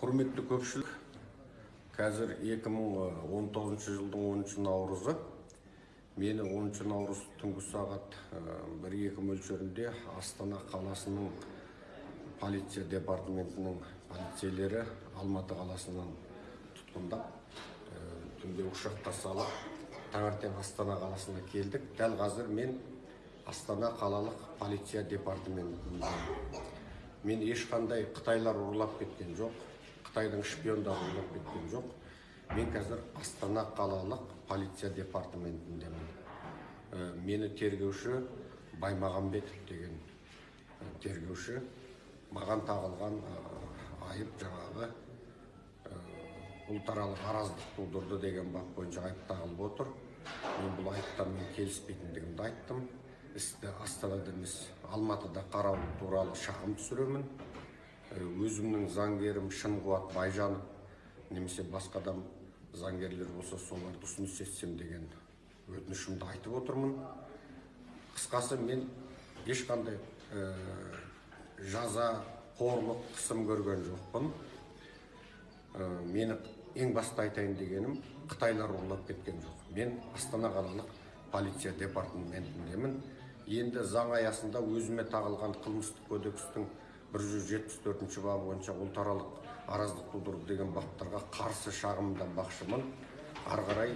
құрметті көпшілік қазір 2019 жылдың 10 наурызы. Мені 10 наурыз түнгі сағат 1-2 мөлшерінде астана қаласының полиция департаментінің полицейлері алматы қаласынан тұтқындап э, түнде ұшаққа салып таңертең астана қаласына келдік. Дәл қазір мен астана қалалық полиция департаментінде. Мен ешқандай қытайлар ұрлап кеткен жоқ. Қытайдың шпиондары кеткен жоқ. Мен қазір астана қалалық полиция департаментіндемін. Э, мені тергеуші баймағамбетов деген э, тергеуші маған тағылған э, айып жаңағы ұлтаралық араздық тудырды деген бап бойынша айып тағылып отыр. Мен бұл айыптармен келіспейтіндігімді айттым. Істі астанада емес алматыда қарау туралы шағым түсіремін. Өзімнің заңгерім шынқуат байжанов немесе басқа да заңгерлер болса соларды ұсыныс етсем деген өтінішімді айтып отырмын. Қысқасы мен ешқандай ә, жаза қорлық қысым көрген жоқпын. Ә, мені ең басты айтайын дегенім қытайлар ұрлап кеткен жоқ. Мен астана қалалық полиция департаментіндемін. Енді заң аясында өзіме тағылған қылмыстық кодекстің бир жүз жетпіс төртүнчү бабы боюнча улут аралык араздык туудуруп деген баптарға қарсы шағымданбақшымын ары карай